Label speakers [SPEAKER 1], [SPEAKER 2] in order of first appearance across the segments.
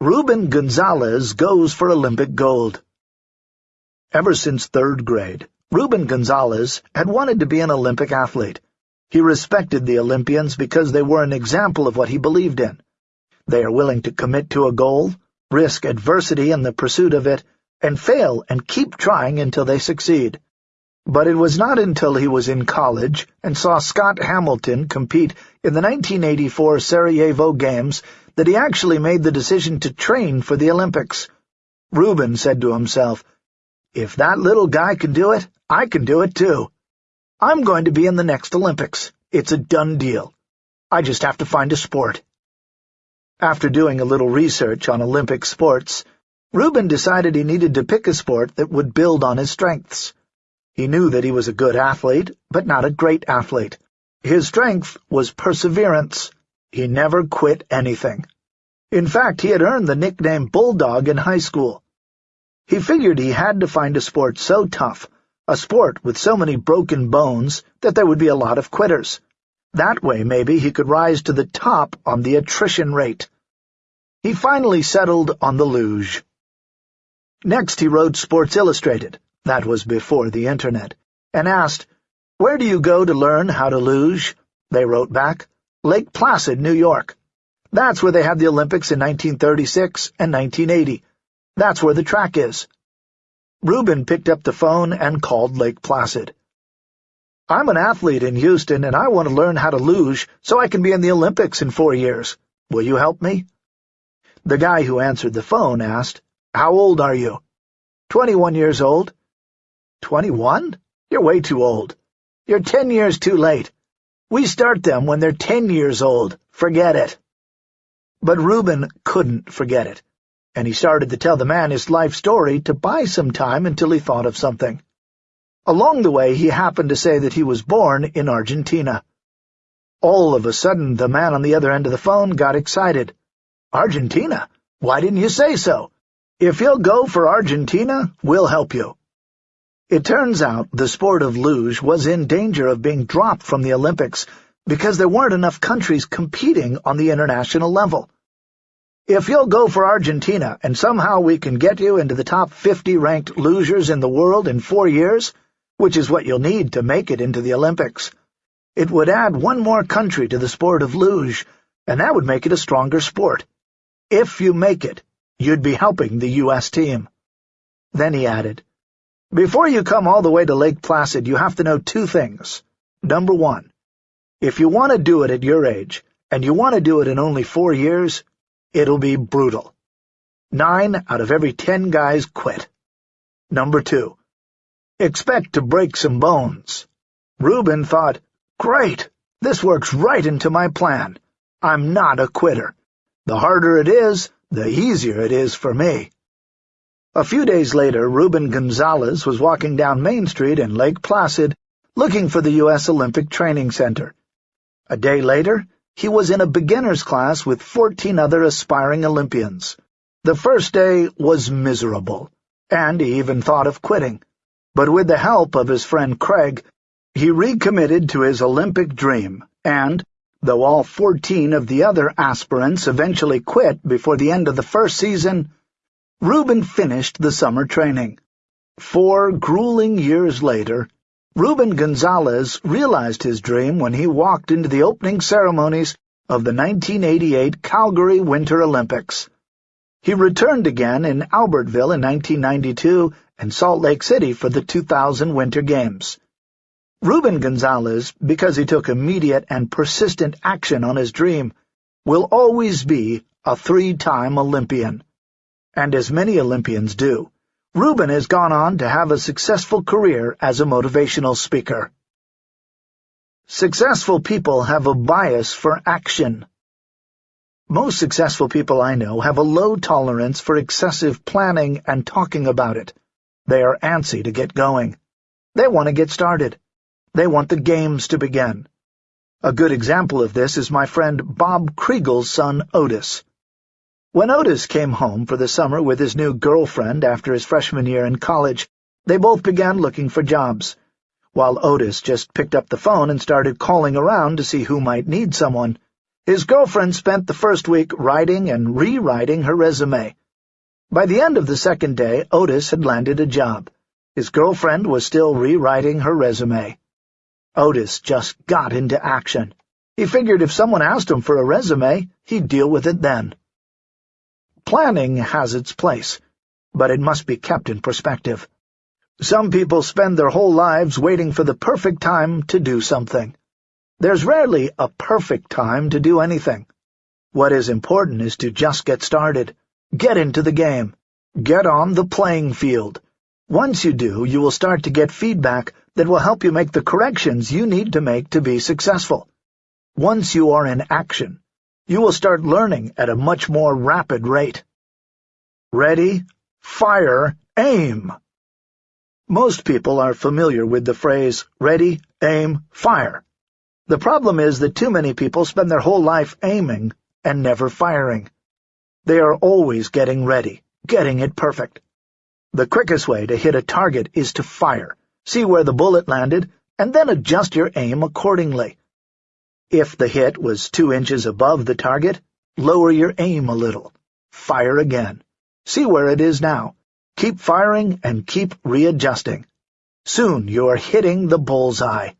[SPEAKER 1] Ruben Gonzalez goes for Olympic gold. Ever since third grade, Ruben Gonzalez had wanted to be an Olympic athlete. He respected the Olympians because they were an example of what he believed in. They are willing to commit to a goal, risk adversity in the pursuit of it, and fail and keep trying until they succeed. But it was not until he was in college and saw Scott Hamilton compete in the 1984 Sarajevo Games that he actually made the decision to train for the Olympics. Ruben said to himself, If that little guy can do it, I can do it too. I'm going to be in the next Olympics. It's a done deal. I just have to find a sport. After doing a little research on Olympic sports, Ruben decided he needed to pick a sport that would build on his strengths. He knew that he was a good athlete, but not a great athlete. His strength was perseverance. He never quit anything. In fact, he had earned the nickname Bulldog in high school. He figured he had to find a sport so tough, a sport with so many broken bones, that there would be a lot of quitters. That way, maybe, he could rise to the top on the attrition rate. He finally settled on the luge. Next he wrote Sports Illustrated, that was before the Internet, and asked, Where do you go to learn how to luge? They wrote back, Lake Placid, New York. That's where they had the Olympics in 1936 and 1980. That's where the track is. Ruben picked up the phone and called Lake Placid. I'm an athlete in Houston, and I want to learn how to luge so I can be in the Olympics in four years. Will you help me? The guy who answered the phone asked, How old are you? Twenty-one years old. Twenty-one? You're way too old. You're ten years too late. We start them when they're ten years old. Forget it. But Ruben couldn't forget it, and he started to tell the man his life story to buy some time until he thought of something. Along the way, he happened to say that he was born in Argentina. All of a sudden, the man on the other end of the phone got excited. Argentina? Why didn't you say so? If you'll go for Argentina, we'll help you. It turns out the sport of luge was in danger of being dropped from the Olympics because there weren't enough countries competing on the international level. If you'll go for Argentina and somehow we can get you into the top 50 ranked lugers in the world in four years, which is what you'll need to make it into the Olympics, it would add one more country to the sport of luge, and that would make it a stronger sport. If you make it, you'd be helping the U.S. team. Then he added, before you come all the way to Lake Placid, you have to know two things. Number one, if you want to do it at your age, and you want to do it in only four years, it'll be brutal. Nine out of every ten guys quit. Number two, expect to break some bones. Ruben thought, great, this works right into my plan. I'm not a quitter. The harder it is, the easier it is for me. A few days later, Ruben Gonzalez was walking down Main Street in Lake Placid, looking for the U.S. Olympic Training Center. A day later, he was in a beginner's class with 14 other aspiring Olympians. The first day was miserable, and he even thought of quitting. But with the help of his friend Craig, he recommitted to his Olympic dream, and, though all 14 of the other aspirants eventually quit before the end of the first season, Ruben finished the summer training. Four grueling years later, Ruben Gonzalez realized his dream when he walked into the opening ceremonies of the 1988 Calgary Winter Olympics. He returned again in Albertville in 1992 and Salt Lake City for the 2000 Winter Games. Ruben Gonzalez, because he took immediate and persistent action on his dream, will always be a three-time Olympian and as many Olympians do, Ruben has gone on to have a successful career as a motivational speaker. Successful people have a bias for action. Most successful people I know have a low tolerance for excessive planning and talking about it. They are antsy to get going. They want to get started. They want the games to begin. A good example of this is my friend Bob Kriegel's son Otis. When Otis came home for the summer with his new girlfriend after his freshman year in college, they both began looking for jobs, while Otis just picked up the phone and started calling around to see who might need someone. His girlfriend spent the first week writing and rewriting her resume. By the end of the second day, Otis had landed a job. His girlfriend was still rewriting her resume. Otis just got into action. He figured if someone asked him for a resume, he'd deal with it then. Planning has its place, but it must be kept in perspective. Some people spend their whole lives waiting for the perfect time to do something. There's rarely a perfect time to do anything. What is important is to just get started. Get into the game. Get on the playing field. Once you do, you will start to get feedback that will help you make the corrections you need to make to be successful. Once you are in action, you will start learning at a much more rapid rate. Ready, fire, aim! Most people are familiar with the phrase, ready, aim, fire. The problem is that too many people spend their whole life aiming and never firing. They are always getting ready, getting it perfect. The quickest way to hit a target is to fire, see where the bullet landed, and then adjust your aim accordingly. If the hit was two inches above the target, lower your aim a little. Fire again. See where it is now. Keep firing and keep readjusting. Soon you are hitting the bullseye.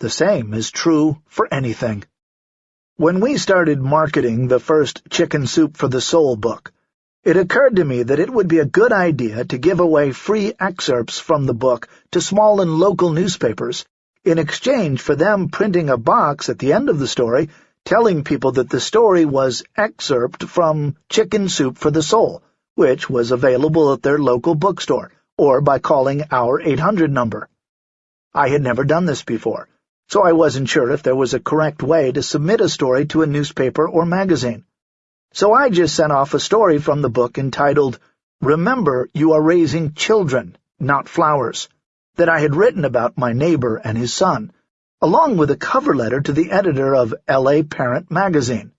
[SPEAKER 1] The same is true for anything. When we started marketing the first Chicken Soup for the Soul book, it occurred to me that it would be a good idea to give away free excerpts from the book to small and local newspapers in exchange for them printing a box at the end of the story telling people that the story was excerpt from Chicken Soup for the Soul, which was available at their local bookstore, or by calling our 800 number. I had never done this before, so I wasn't sure if there was a correct way to submit a story to a newspaper or magazine. So I just sent off a story from the book entitled, Remember You Are Raising Children, Not Flowers, that I had written about my neighbor and his son, along with a cover letter to the editor of L.A. Parent magazine.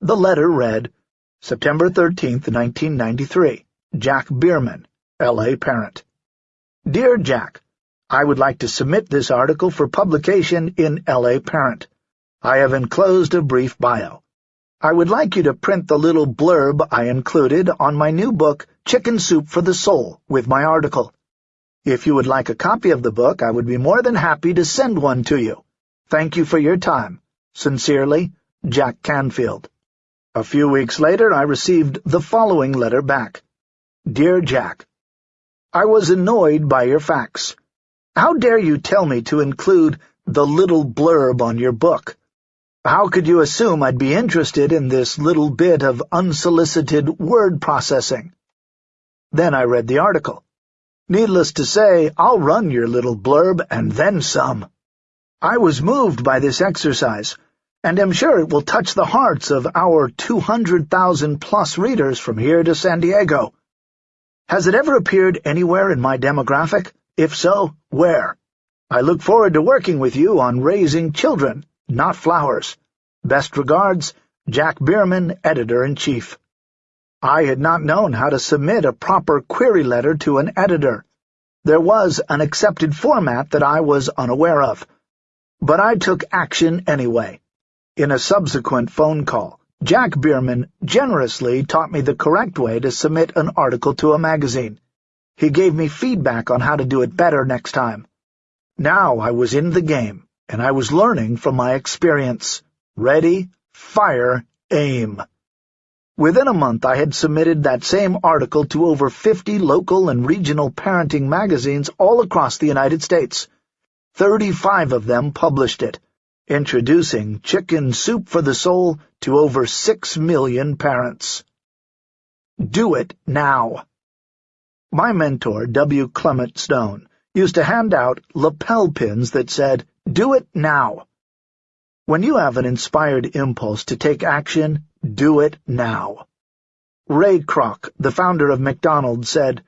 [SPEAKER 1] The letter read, September 13, 1993, Jack Bierman, L.A. Parent. Dear Jack, I would like to submit this article for publication in L.A. Parent. I have enclosed a brief bio. I would like you to print the little blurb I included on my new book, Chicken Soup for the Soul, with my article. If you would like a copy of the book, I would be more than happy to send one to you. Thank you for your time. Sincerely, Jack Canfield. A few weeks later, I received the following letter back. Dear Jack, I was annoyed by your fax. How dare you tell me to include the little blurb on your book? How could you assume I'd be interested in this little bit of unsolicited word processing? Then I read the article. Needless to say, I'll run your little blurb and then some. I was moved by this exercise, and am sure it will touch the hearts of our 200,000-plus readers from here to San Diego. Has it ever appeared anywhere in my demographic? If so, where? I look forward to working with you on raising children, not flowers. Best regards, Jack Bierman, Editor-in-Chief. I had not known how to submit a proper query letter to an editor. There was an accepted format that I was unaware of. But I took action anyway. In a subsequent phone call, Jack Bierman generously taught me the correct way to submit an article to a magazine. He gave me feedback on how to do it better next time. Now I was in the game, and I was learning from my experience. Ready, fire, aim. Within a month I had submitted that same article to over 50 local and regional parenting magazines all across the United States. Thirty-five of them published it, introducing Chicken Soup for the Soul to over six million parents. Do it now. My mentor, W. Clement Stone, used to hand out lapel pins that said, Do it now. When you have an inspired impulse to take action, do it now. Ray Kroc, the founder of McDonald's, said,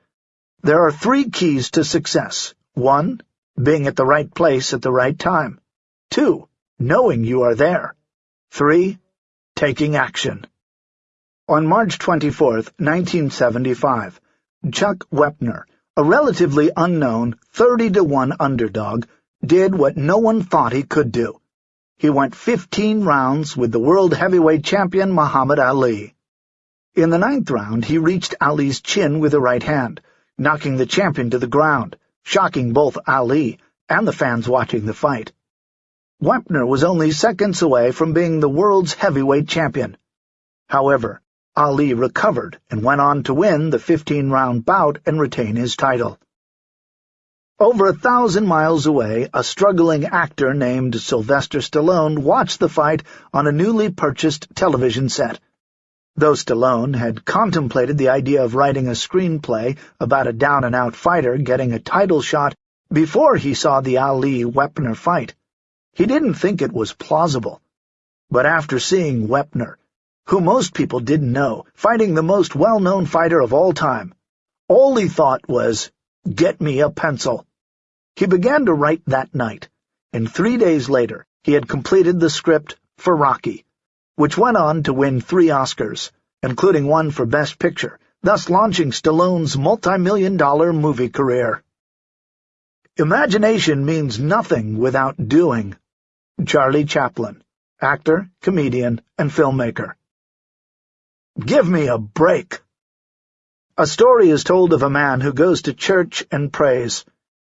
[SPEAKER 1] There are three keys to success. One, being at the right place at the right time. Two, knowing you are there. Three, taking action. On March 24, 1975, Chuck Wepner, a relatively unknown 30-to-1 underdog, did what no one thought he could do. He went 15 rounds with the world heavyweight champion Muhammad Ali. In the ninth round, he reached Ali's chin with a right hand, knocking the champion to the ground, shocking both Ali and the fans watching the fight. Wepner was only seconds away from being the world's heavyweight champion. However, Ali recovered and went on to win the 15-round bout and retain his title. Over a thousand miles away, a struggling actor named Sylvester Stallone watched the fight on a newly purchased television set. Though Stallone had contemplated the idea of writing a screenplay about a down-and-out fighter getting a title shot before he saw the Ali-Wepner fight, he didn't think it was plausible. But after seeing Wepner, who most people didn't know, fighting the most well-known fighter of all time, all he thought was, get me a pencil. He began to write that night, and three days later he had completed the script for Rocky which went on to win three Oscars, including one for Best Picture, thus launching Stallone's multi-million dollar movie career. Imagination means nothing without doing. Charlie Chaplin, actor, comedian, and filmmaker. Give me a break. A story is told of a man who goes to church and prays,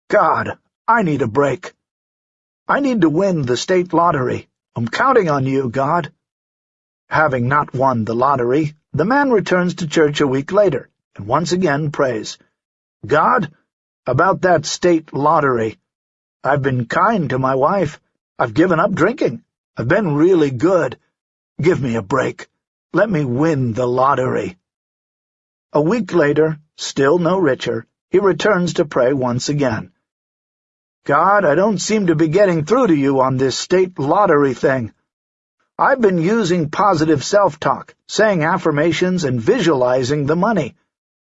[SPEAKER 1] God, I need a break. I need to win the state lottery. I'm counting on you, God. Having not won the lottery, the man returns to church a week later, and once again prays, God, about that state lottery. I've been kind to my wife. I've given up drinking. I've been really good. Give me a break. Let me win the lottery. A week later, still no richer, he returns to pray once again. God, I don't seem to be getting through to you on this state lottery thing. I've been using positive self-talk, saying affirmations and visualizing the money.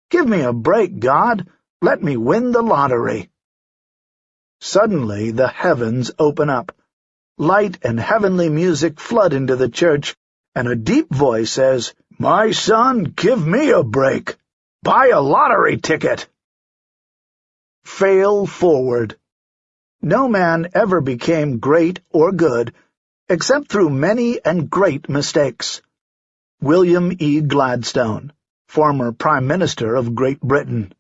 [SPEAKER 1] Give me a break, God. Let me win the lottery. Suddenly the heavens open up. Light and heavenly music flood into the church, and a deep voice says, My son, give me a break. Buy a lottery ticket. Fail forward. No man ever became great or good except through many and great mistakes. William E. Gladstone, former Prime Minister of Great Britain.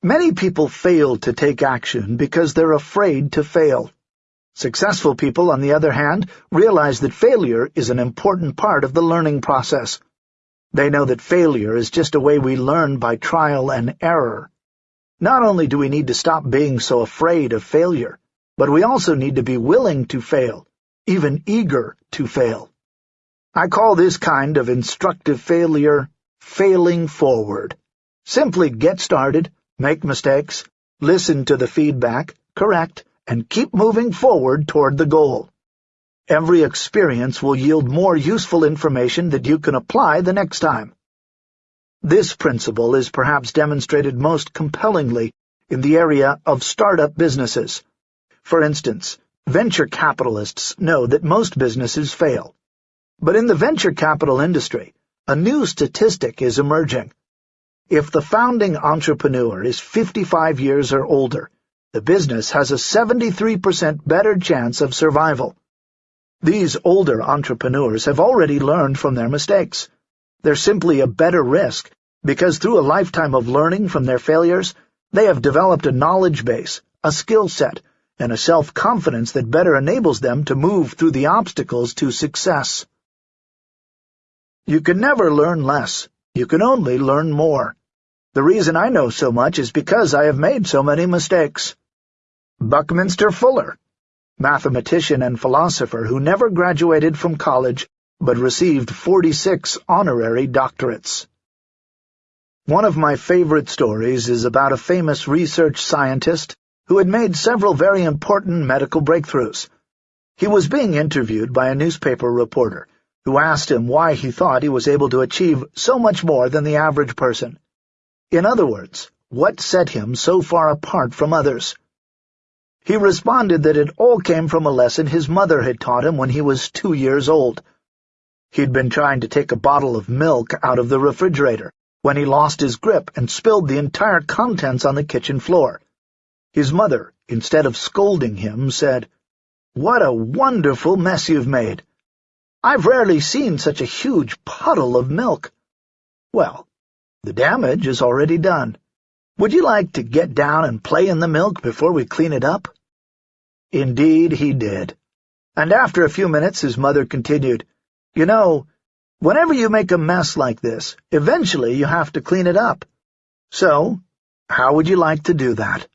[SPEAKER 1] Many people fail to take action because they're afraid to fail. Successful people, on the other hand, realize that failure is an important part of the learning process. They know that failure is just a way we learn by trial and error. Not only do we need to stop being so afraid of failure, but we also need to be willing to fail, even eager to fail. I call this kind of instructive failure failing forward. Simply get started, make mistakes, listen to the feedback, correct, and keep moving forward toward the goal. Every experience will yield more useful information that you can apply the next time. This principle is perhaps demonstrated most compellingly in the area of startup businesses. For instance, venture capitalists know that most businesses fail. But in the venture capital industry, a new statistic is emerging. If the founding entrepreneur is 55 years or older, the business has a 73% better chance of survival. These older entrepreneurs have already learned from their mistakes. They're simply a better risk because through a lifetime of learning from their failures, they have developed a knowledge base, a skill set, and a self-confidence that better enables them to move through the obstacles to success. You can never learn less. You can only learn more. The reason I know so much is because I have made so many mistakes. Buckminster Fuller, mathematician and philosopher who never graduated from college but received 46 honorary doctorates. One of my favorite stories is about a famous research scientist who had made several very important medical breakthroughs. He was being interviewed by a newspaper reporter, who asked him why he thought he was able to achieve so much more than the average person. In other words, what set him so far apart from others? He responded that it all came from a lesson his mother had taught him when he was two years old. He'd been trying to take a bottle of milk out of the refrigerator when he lost his grip and spilled the entire contents on the kitchen floor. His mother, instead of scolding him, said, What a wonderful mess you've made! I've rarely seen such a huge puddle of milk. Well, the damage is already done. Would you like to get down and play in the milk before we clean it up? Indeed he did. And after a few minutes his mother continued, You know, whenever you make a mess like this, eventually you have to clean it up. So, how would you like to do that?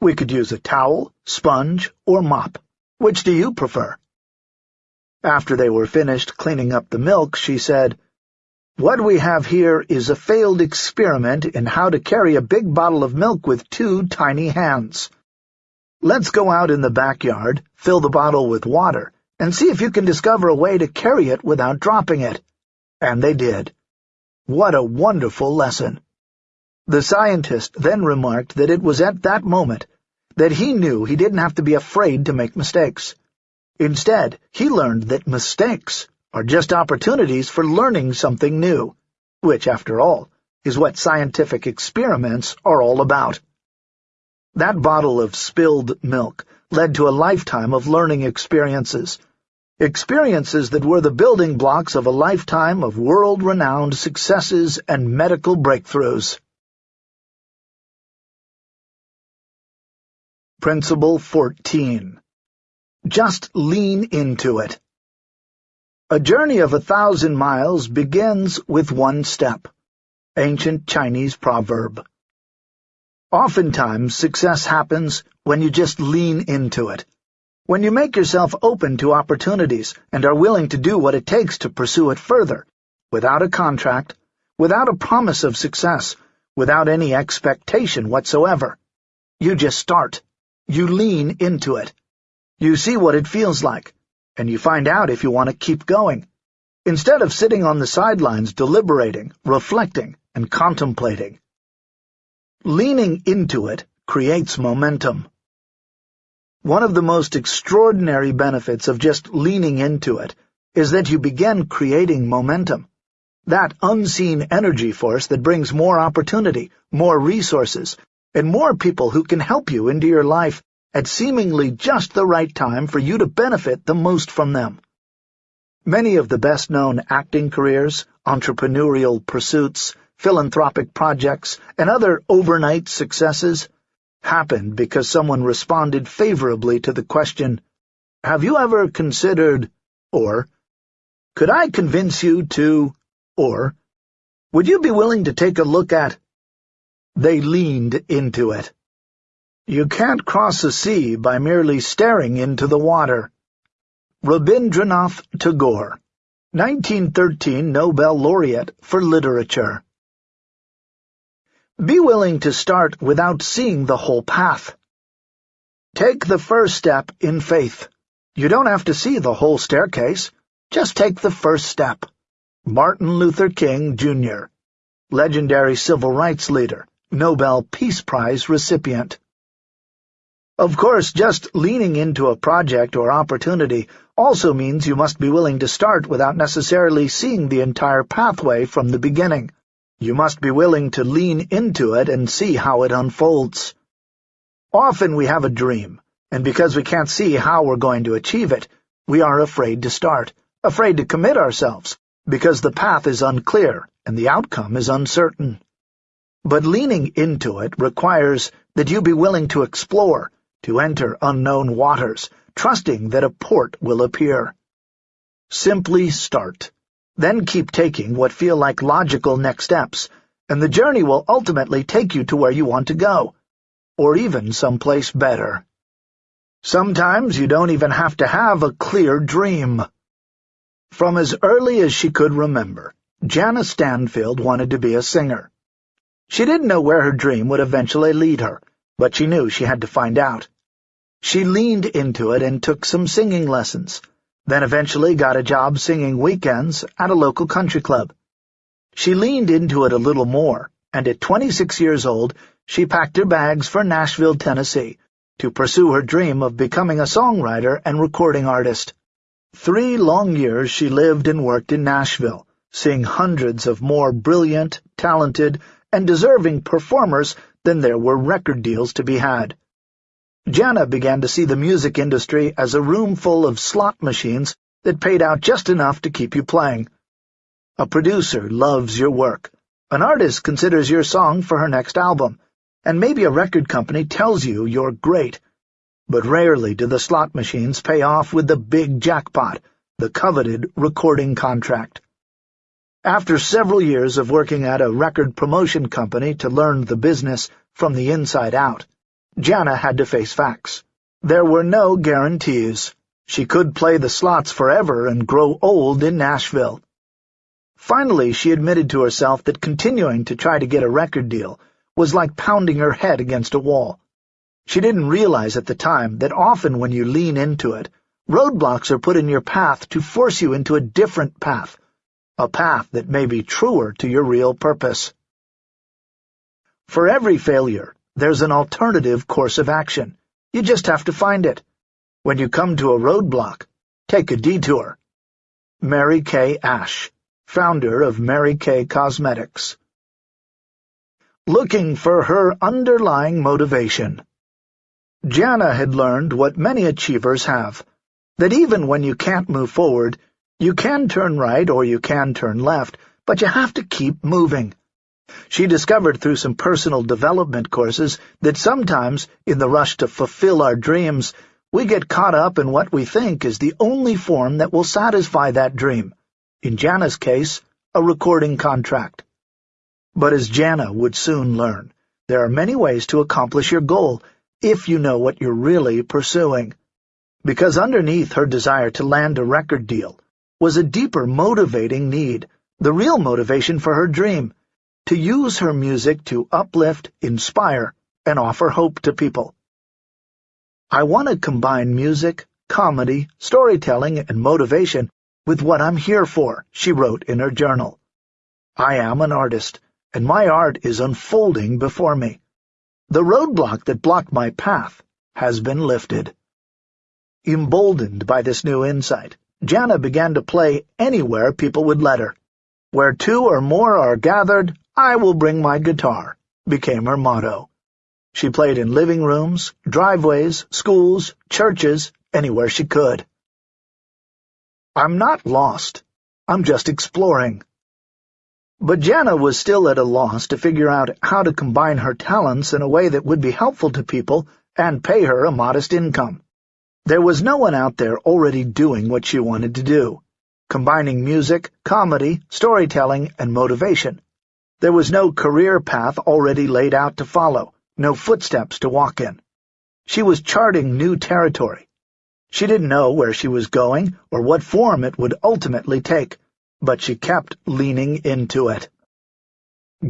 [SPEAKER 1] We could use a towel, sponge, or mop. Which do you prefer? After they were finished cleaning up the milk, she said, What we have here is a failed experiment in how to carry a big bottle of milk with two tiny hands. Let's go out in the backyard, fill the bottle with water, and see if you can discover a way to carry it without dropping it. And they did. What a wonderful lesson! The scientist then remarked that it was at that moment that he knew he didn't have to be afraid to make mistakes. Instead, he learned that mistakes are just opportunities for learning something new, which, after all, is what scientific experiments are all about. That bottle of spilled milk led to a lifetime of learning experiences, experiences that were the building blocks of a lifetime of world-renowned successes and medical breakthroughs. Principle 14. Just lean into it. A journey of a thousand miles begins with one step. Ancient Chinese proverb. Oftentimes, success happens when you just lean into it. When you make yourself open to opportunities and are willing to do what it takes to pursue it further, without a contract, without a promise of success, without any expectation whatsoever. You just start. You lean into it. You see what it feels like, and you find out if you want to keep going. Instead of sitting on the sidelines deliberating, reflecting, and contemplating. Leaning into it creates momentum. One of the most extraordinary benefits of just leaning into it is that you begin creating momentum. That unseen energy force that brings more opportunity, more resources, and more people who can help you into your life at seemingly just the right time for you to benefit the most from them. Many of the best-known acting careers, entrepreneurial pursuits, philanthropic projects, and other overnight successes happened because someone responded favorably to the question, Have you ever considered, or, Could I convince you to, or, Would you be willing to take a look at, they leaned into it. You can't cross a sea by merely staring into the water. Rabindranath Tagore, 1913 Nobel Laureate for Literature Be willing to start without seeing the whole path. Take the first step in faith. You don't have to see the whole staircase. Just take the first step. Martin Luther King, Jr., legendary civil rights leader. Nobel Peace Prize recipient. Of course, just leaning into a project or opportunity also means you must be willing to start without necessarily seeing the entire pathway from the beginning. You must be willing to lean into it and see how it unfolds. Often we have a dream, and because we can't see how we're going to achieve it, we are afraid to start, afraid to commit ourselves, because the path is unclear and the outcome is uncertain. But leaning into it requires that you be willing to explore, to enter unknown waters, trusting that a port will appear. Simply start. Then keep taking what feel like logical next steps, and the journey will ultimately take you to where you want to go, or even someplace better. Sometimes you don't even have to have a clear dream. From as early as she could remember, Jana Stanfield wanted to be a singer. She didn't know where her dream would eventually lead her, but she knew she had to find out. She leaned into it and took some singing lessons, then eventually got a job singing weekends at a local country club. She leaned into it a little more, and at 26 years old, she packed her bags for Nashville, Tennessee, to pursue her dream of becoming a songwriter and recording artist. Three long years she lived and worked in Nashville, seeing hundreds of more brilliant, talented, and deserving performers than there were record deals to be had. Jana began to see the music industry as a room full of slot machines that paid out just enough to keep you playing. A producer loves your work. An artist considers your song for her next album, and maybe a record company tells you you're great. But rarely do the slot machines pay off with the big jackpot, the coveted recording contract. After several years of working at a record promotion company to learn the business from the inside out, Jana had to face facts. There were no guarantees. She could play the slots forever and grow old in Nashville. Finally, she admitted to herself that continuing to try to get a record deal was like pounding her head against a wall. She didn't realize at the time that often when you lean into it, roadblocks are put in your path to force you into a different path, a path that may be truer to your real purpose. For every failure, there's an alternative course of action. You just have to find it. When you come to a roadblock, take a detour. Mary Kay Ash, founder of Mary Kay Cosmetics looking for her underlying motivation. Jana had learned what many achievers have, that even when you can't move forward, you can turn right or you can turn left, but you have to keep moving. She discovered through some personal development courses that sometimes, in the rush to fulfill our dreams, we get caught up in what we think is the only form that will satisfy that dream. In Jana's case, a recording contract. But as Jana would soon learn, there are many ways to accomplish your goal if you know what you're really pursuing. Because underneath her desire to land a record deal was a deeper motivating need, the real motivation for her dream, to use her music to uplift, inspire, and offer hope to people. I want to combine music, comedy, storytelling, and motivation with what I'm here for, she wrote in her journal. I am an artist, and my art is unfolding before me. The roadblock that blocked my path has been lifted. Emboldened by this new insight, Jana began to play anywhere people would let her. Where two or more are gathered, I will bring my guitar, became her motto. She played in living rooms, driveways, schools, churches, anywhere she could. I'm not lost. I'm just exploring. But Jana was still at a loss to figure out how to combine her talents in a way that would be helpful to people and pay her a modest income. There was no one out there already doing what she wanted to do, combining music, comedy, storytelling, and motivation. There was no career path already laid out to follow, no footsteps to walk in. She was charting new territory. She didn't know where she was going or what form it would ultimately take but she kept leaning into it.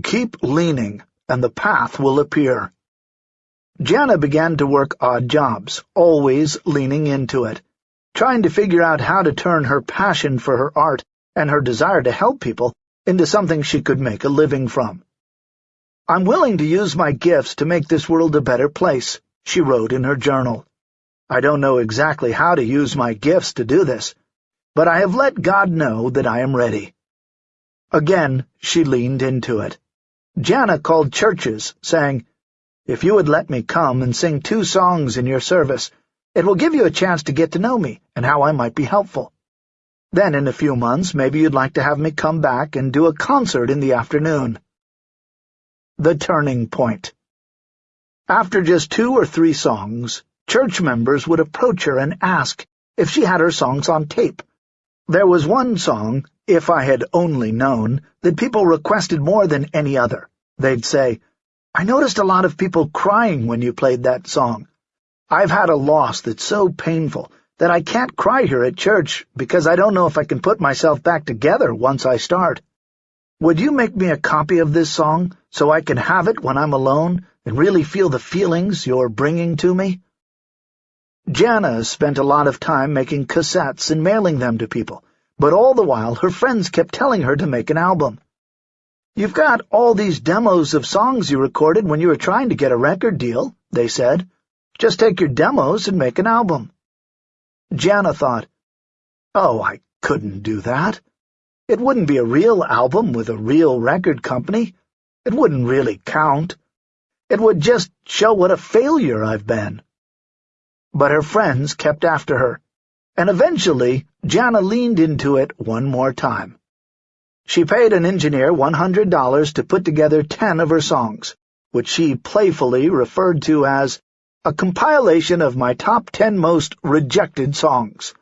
[SPEAKER 1] Keep leaning, and the path will appear. Jana began to work odd jobs, always leaning into it, trying to figure out how to turn her passion for her art and her desire to help people into something she could make a living from. I'm willing to use my gifts to make this world a better place, she wrote in her journal. I don't know exactly how to use my gifts to do this, but I have let God know that I am ready. Again she leaned into it. Jana called churches, saying, If you would let me come and sing two songs in your service, it will give you a chance to get to know me and how I might be helpful. Then in a few months maybe you'd like to have me come back and do a concert in the afternoon. The Turning Point After just two or three songs, church members would approach her and ask if she had her songs on tape there was one song, If I Had Only Known, that people requested more than any other. They'd say, I noticed a lot of people crying when you played that song. I've had a loss that's so painful that I can't cry here at church because I don't know if I can put myself back together once I start. Would you make me a copy of this song so I can have it when I'm alone and really feel the feelings you're bringing to me? Jana spent a lot of time making cassettes and mailing them to people, but all the while her friends kept telling her to make an album. You've got all these demos of songs you recorded when you were trying to get a record deal, they said. Just take your demos and make an album. Jana thought, Oh, I couldn't do that. It wouldn't be a real album with a real record company. It wouldn't really count. It would just show what a failure I've been. but her friends kept after her, and eventually Jana leaned into it one more time. She paid an engineer $100 to put together ten of her songs, which she playfully referred to as a compilation of my top ten most rejected songs.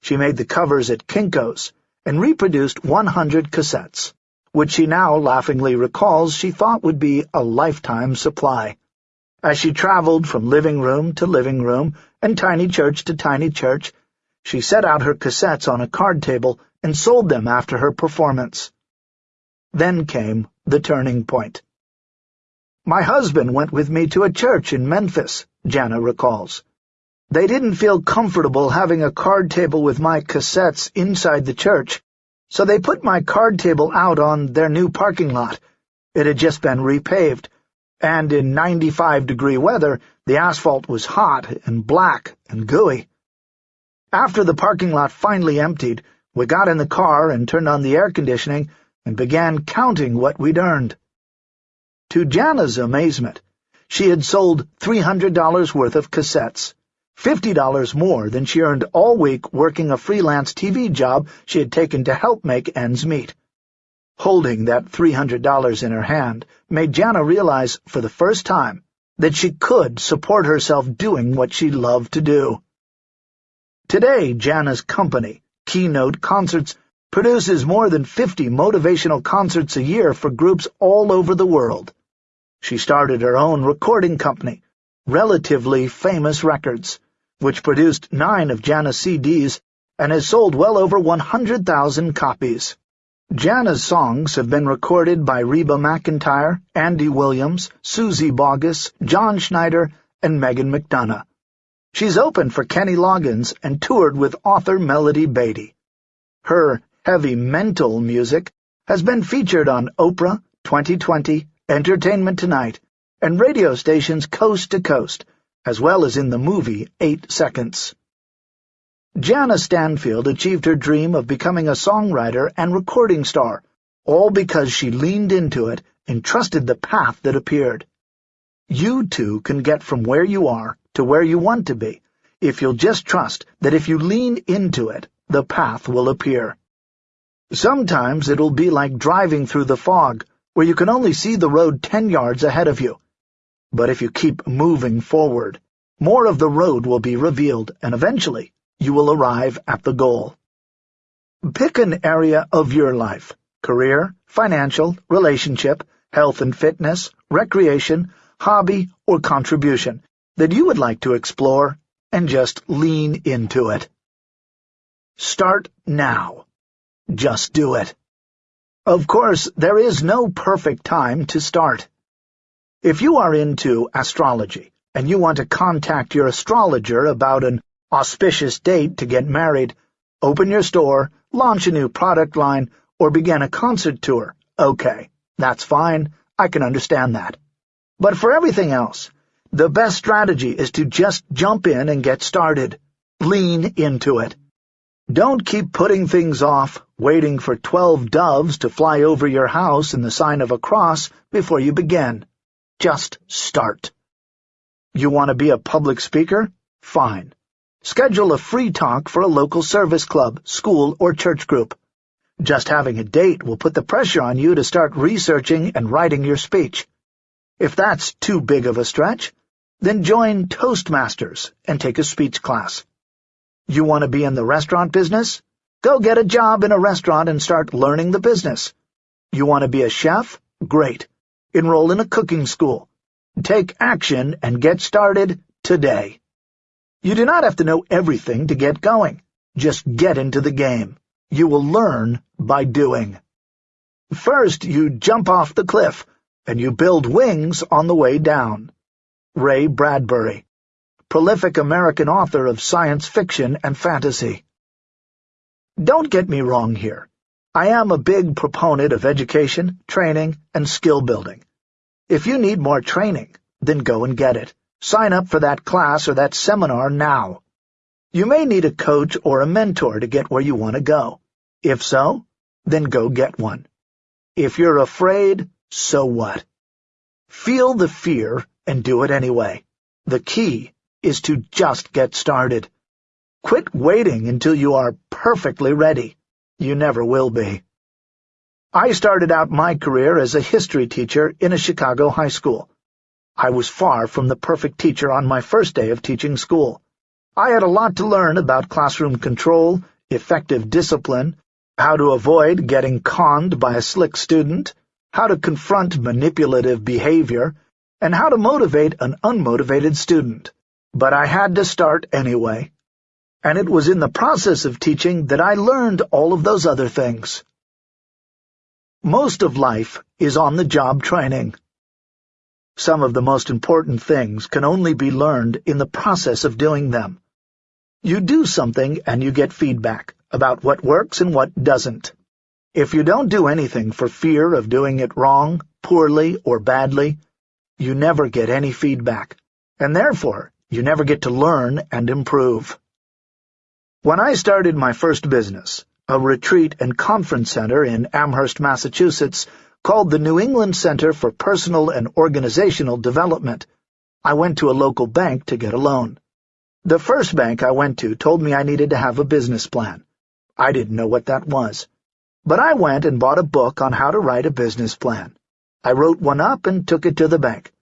[SPEAKER 1] She made the covers at Kinko's and reproduced 100 cassettes, which she now laughingly recalls she thought would be a lifetime supply. As she traveled from living room to living room and tiny church to tiny church, she set out her cassettes on a card table and sold them after her performance. Then came the turning point. My husband went with me to a church in Memphis, Jana recalls. They didn't feel comfortable having a card table with my cassettes inside the church, so they put my card table out on their new parking lot. It had just been repaved, and in 95-degree weather, the asphalt was hot and black and gooey. After the parking lot finally emptied, we got in the car and turned on the air conditioning and began counting what we'd earned. To Jana's amazement, she had sold $300 worth of cassettes, $50 more than she earned all week working a freelance TV job she had taken to help make ends meet. Holding that $300 in her hand made Jana realize for the first time that she could support herself doing what she loved to do. Today, Jana's company, Keynote Concerts produces more than 50 motivational concerts a year for groups all over the world. She started her own recording company, Relatively Famous Records, which produced nine of Jana's CDs and has sold well over 100,000 copies. Jana's songs have been recorded by Reba McEntire, Andy Williams, Suzy Bogguss, John Schneider, and Megan McDonough. She's opened for Kenny Loggins and toured with author Melody Beattie. Her heavy mental music has been featured on Oprah, 2020, Entertainment Tonight, and radio stations coast to coast, as well as in the movie Eight Seconds. Jana Stanfield achieved her dream of becoming a songwriter and recording star, all because she leaned into it and trusted the path that appeared. You too can get from where you are to where you want to be, if you'll just trust that if you lean into it, the path will appear. Sometimes it'll be like driving through the fog, where you can only see the road ten yards ahead of you. But if you keep moving forward, more of the road will be revealed, and eventually you will arrive at the goal. Pick an area of your life, career, financial, relationship, health and fitness, recreation, hobby, or contribution, that you would like to explore and just lean into it. Start now. Just do it. Of course, there is no perfect time to start. If you are into astrology and you want to contact your astrologer about an auspicious date to get married, open your store, launch a new product line, or begin a concert tour, okay, that's fine, I can understand that. But for everything else, the best strategy is to just jump in and get started. Lean into it. Don't keep putting things off, waiting for twelve doves to fly over your house in the sign of a cross before you begin. Just start. You want to be a public speaker? Fine. Schedule a free talk for a local service club, school, or church group. Just having a date will put the pressure on you to start researching and writing your speech. If that's too big of a stretch, then join Toastmasters and take a speech class. You want to be in the restaurant business? Go get a job in a restaurant and start learning the business. You want to be a chef? Great. Enroll in a cooking school. Take action and get started today. You do not have to know everything to get going. Just get into the game. You will learn by doing. First, you jump off the cliff, and you build wings on the way down. Ray Bradbury, prolific American author of science fiction and fantasy. Don't get me wrong here. I am a big proponent of education, training, and skill building. If you need more training, then go and get it. Sign up for that class or that seminar now. You may need a coach or a mentor to get where you want to go. If so, then go get one. If you're afraid, so what? Feel the fear and do it anyway. The key is to just get started. Quit waiting until you are perfectly ready. You never will be. I started out my career as a history teacher in a Chicago high school. I was far from the perfect teacher on my first day of teaching school. I had a lot to learn about classroom control, effective discipline, how to avoid getting conned by a slick student, how to confront manipulative behavior, and how to motivate an unmotivated student. But I had to start anyway. And it was in the process of teaching that I learned all of those other things. Most of life is on-the-job training. Some of the most important things can only be learned in the process of doing them. You do something and you get feedback about what works and what doesn't. If you don't do anything for fear of doing it wrong, poorly, or badly, you never get any feedback, and therefore you never get to learn and improve. When I started my first business, a retreat and conference center in Amherst, Massachusetts, called the New England Center for Personal and Organizational Development. I went to a local bank to get a loan. The first bank I went to told me I needed to have a business plan. I didn't know what that was. But I went and bought a book on how to write a business plan. I wrote one up and took it to the bank.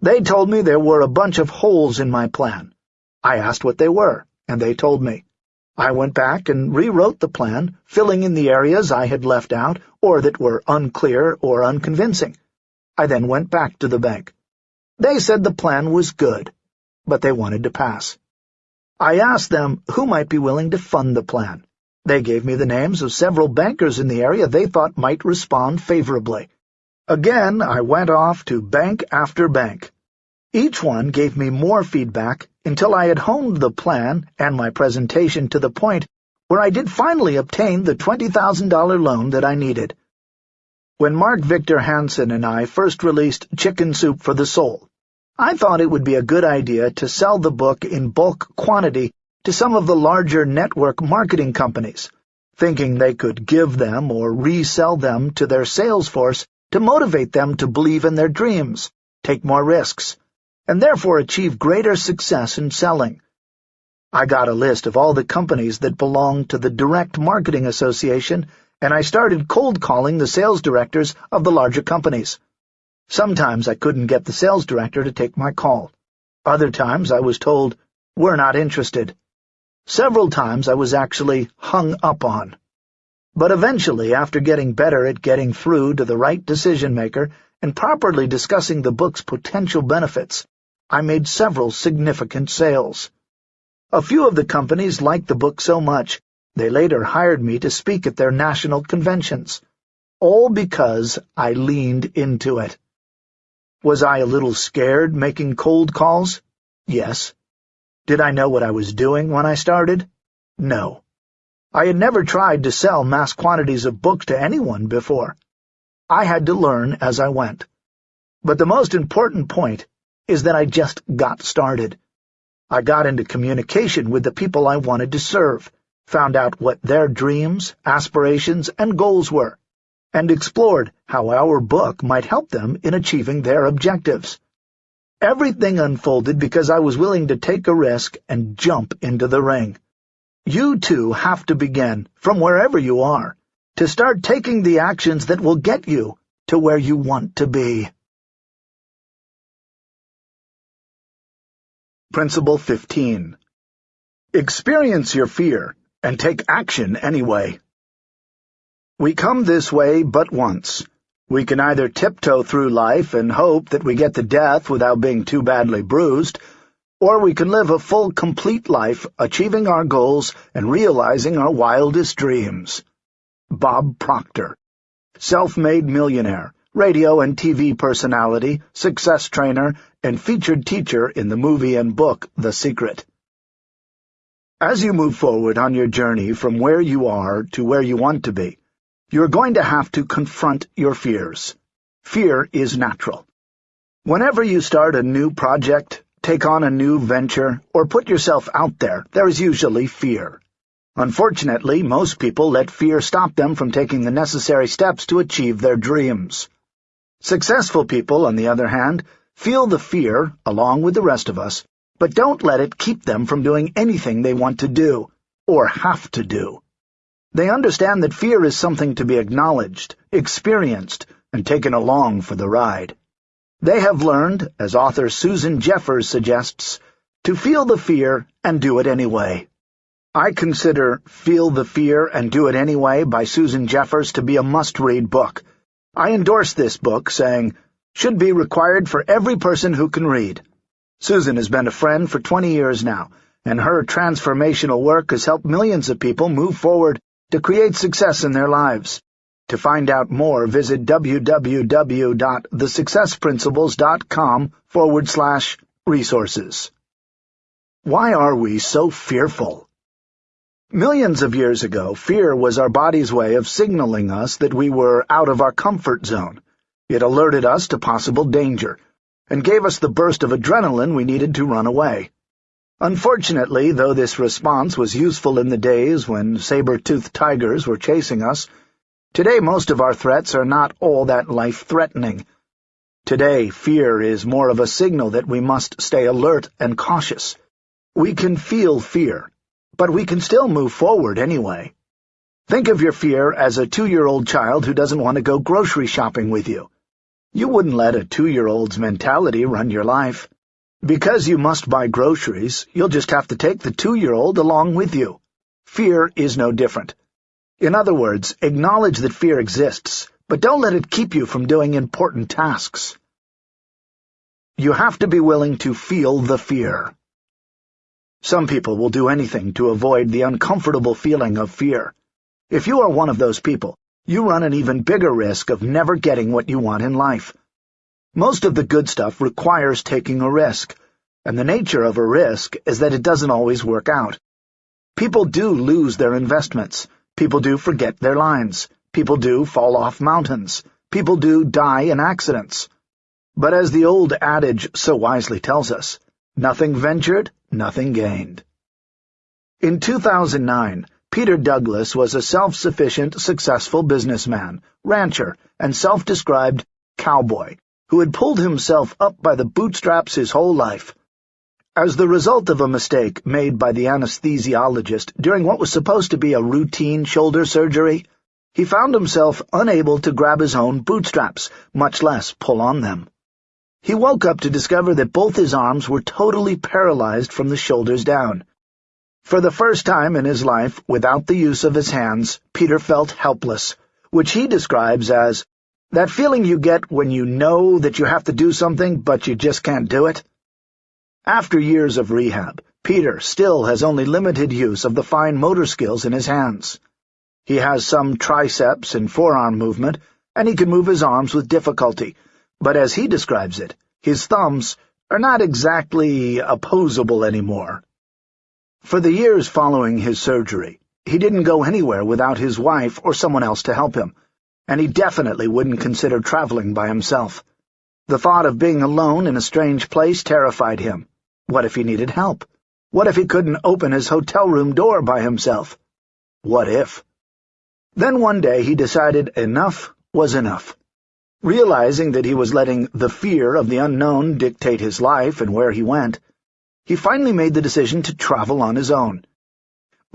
[SPEAKER 1] They told me there were a bunch of holes in my plan. I asked what they were, and they told me. I went back and rewrote the plan, filling in the areas I had left out or that were unclear or unconvincing. I then went back to the bank. They said the plan was good, but they wanted to pass. I asked them who might be willing to fund the plan. They gave me the names of several bankers in the area they thought might respond favorably. Again, I went off to bank after bank. Each one gave me more feedback until I had honed the plan and my presentation to the point where I did finally obtain the $20,000 loan that I needed. When Mark Victor Hansen and I first released Chicken Soup for the Soul, I thought it would be a good idea to sell the book in bulk quantity to some of the larger network marketing companies, thinking they could give them or resell them to their sales force to motivate them to believe in their dreams, take more risks, and therefore achieve greater success in selling. I got a list of all the companies that belonged to the Direct Marketing Association, and I started cold calling the sales directors of the larger companies. Sometimes I couldn't get the sales director to take my call. Other times I was told, we're not interested. Several times I was actually hung up on. But eventually, after getting better at getting through to the right decision-maker and properly discussing the book's potential benefits, I made several significant sales. A few of the companies liked the book so much, they later hired me to speak at their national conventions. All because I leaned into it. Was I a little scared making cold calls? Yes. Did I know what I was doing when I started? No. I had never tried to sell mass quantities of books to anyone before. I had to learn as I went. But the most important point is that I just got started. I got into communication with the people I wanted to serve, found out what their dreams, aspirations, and goals were, and explored how our book might help them in achieving their objectives. Everything unfolded because I was willing to take a risk and jump into the ring. You too have to begin, from wherever you are, to start taking the actions that will get you to where you want to be. Principle 15 Experience your fear, and take action anyway. We come this way but once. We can either tiptoe through life and hope that we get to death without being too badly bruised, or we can live a full, complete life, achieving our goals and realizing our wildest dreams. Bob Proctor Self-made millionaire, radio and TV personality, success trainer, and featured teacher in the movie and book The Secret. As you move forward on your journey from where you are to where you want to be, you're going to have to confront your fears. Fear is natural. Whenever you start a new project, take on a new venture, or put yourself out there, there is usually fear. Unfortunately, most people let fear stop them from taking the necessary steps to achieve their dreams. Successful people, on the other hand, feel the fear, along with the rest of us, but don't let it keep them from doing anything they want to do, or have to do. They understand that fear is something to be acknowledged, experienced, and taken along for the ride. They have learned, as author Susan Jeffers suggests, to feel the fear and do it anyway. I consider Feel the Fear and Do It Anyway by Susan Jeffers to be a must-read book. I endorse this book, saying, should be required for every person who can read. Susan has been a friend for 20 years now, and her transformational work has helped millions of people move forward to create success in their lives. To find out more, visit www.thesuccessprinciples.com forward slash resources. Why are we so fearful? Millions of years ago, fear was our body's way of signaling us that we were out of our comfort zone. It alerted us to possible danger, and gave us the burst of adrenaline we needed to run away. Unfortunately, though this response was useful in the days when saber-toothed tigers were chasing us, today most of our threats are not all that life-threatening. Today, fear is more of a signal that we must stay alert and cautious. We can feel fear, but we can still move forward anyway. Think of your fear as a two-year-old child who doesn't want to go grocery shopping with you. You wouldn't let a two-year-old's mentality run your life. Because you must buy groceries, you'll just have to take the two-year-old along with you. Fear is no different. In other words, acknowledge that fear exists, but don't let it keep you from doing important tasks. You have to be willing to feel the fear. Some people will do anything to avoid the uncomfortable feeling of fear. If you are one of those people, you run an even bigger risk of never getting what you want in life. Most of the good stuff requires taking a risk, and the nature of a risk is that it doesn't always work out. People do lose their investments. People do forget their lines. People do fall off mountains. People do die in accidents. But as the old adage so wisely tells us, nothing ventured, nothing gained. In 2009, Peter Douglas was a self-sufficient, successful businessman, rancher, and self-described cowboy, who had pulled himself up by the bootstraps his whole life. As the result of a mistake made by the anesthesiologist during what was supposed to be a routine shoulder surgery, he found himself unable to grab his own bootstraps, much less pull on them. He woke up to discover that both his arms were totally paralyzed from the shoulders down. For the first time in his life, without the use of his hands, Peter felt helpless, which he describes as that feeling you get when you know that you have to do something but you just can't do it. After years of rehab, Peter still has only limited use of the fine motor skills in his hands. He has some triceps and forearm movement, and he can move his arms with difficulty, but as he describes it, his thumbs are not exactly opposable anymore. For the years following his surgery, he didn't go anywhere without his wife or someone else to help him, and he definitely wouldn't consider traveling by himself. The thought of being alone in a strange place terrified him. What if he needed help? What if he couldn't open his hotel room door by himself? What if? Then one day he decided enough was enough. Realizing that he was letting the fear of the unknown dictate his life and where he went, he finally made the decision to travel on his own.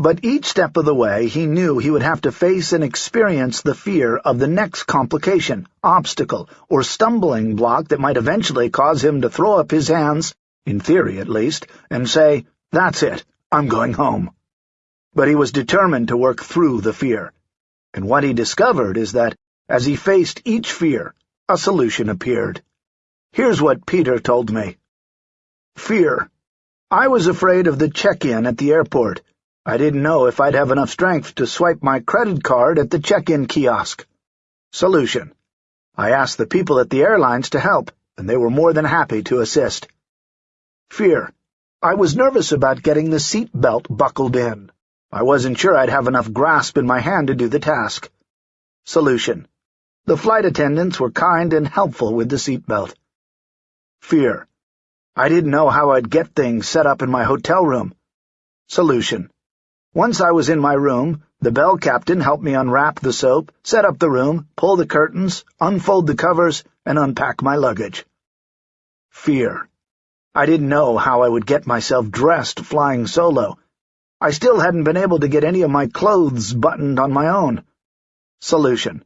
[SPEAKER 1] But each step of the way he knew he would have to face and experience the fear of the next complication, obstacle, or stumbling block that might eventually cause him to throw up his hands, in theory at least, and say, That's it, I'm going home. But he was determined to work through the fear. And what he discovered is that, as he faced each fear, a solution appeared. Here's what Peter told me. Fear. I was afraid of the check-in at the airport. I didn't know if I'd have enough strength to swipe my credit card at the check-in kiosk. Solution. I asked the people at the airlines to help, and they were more than happy to assist. Fear. I was nervous about getting the seat belt buckled in. I wasn't sure I'd have enough grasp in my hand to do the task. Solution. The flight attendants were kind and helpful with the seatbelt. Fear. I didn't know how I'd get things set up in my hotel room. Solution. Once I was in my room, the bell captain helped me unwrap the soap, set up the room, pull the curtains, unfold the covers, and unpack my luggage. Fear. I didn't know how I would get myself dressed flying solo. I still hadn't been able to get any of my clothes buttoned on my own. Solution.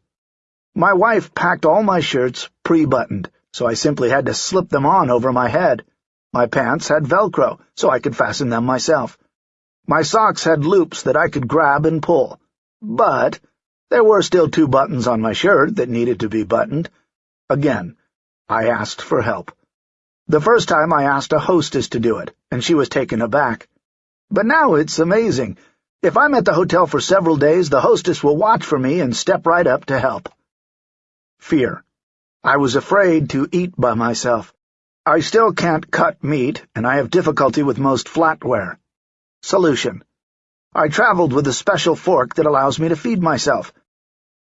[SPEAKER 1] My wife packed all my shirts pre-buttoned, so I simply had to slip them on over my head. My pants had Velcro, so I could fasten them myself. My socks had loops that I could grab and pull. But there were still two buttons on my shirt that needed to be buttoned. Again, I asked for help. The first time I asked a hostess to do it, and she was taken aback. But now it's amazing. If I'm at the hotel for several days, the hostess will watch for me and step right up to help. Fear. I was afraid to eat by myself. I still can't cut meat, and I have difficulty with most flatware. Solution. I traveled with a special fork that allows me to feed myself.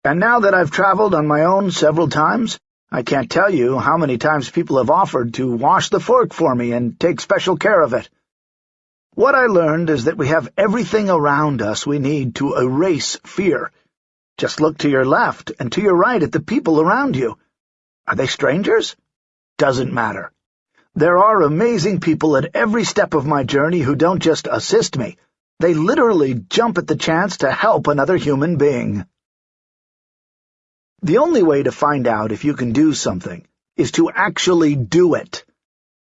[SPEAKER 1] And now that I've traveled on my own several times, I can't tell you how many times people have offered to wash the fork for me and take special care of it. What I learned is that we have everything around us we need to erase fear. Just look to your left and to your right at the people around you. Are they strangers? Doesn't matter. There are amazing people at every step of my journey who don't just assist me. They literally jump at the chance to help another human being. The only way to find out if you can do something is to actually do it.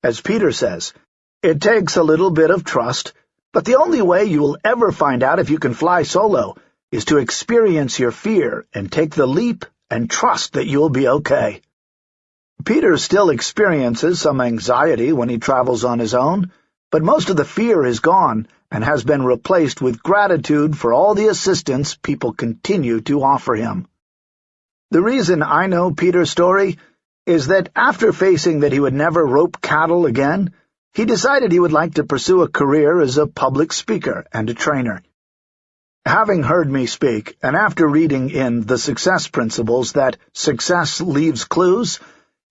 [SPEAKER 1] As Peter says, it takes a little bit of trust, but the only way you will ever find out if you can fly solo is to experience your fear and take the leap and trust that you'll be okay. Peter still experiences some anxiety when he travels on his own, but most of the fear is gone and has been replaced with gratitude for all the assistance people continue to offer him. The reason I know Peter's story is that after facing that he would never rope cattle again, he decided he would like to pursue a career as a public speaker and a trainer. Having heard me speak, and after reading in The Success Principles that success leaves clues,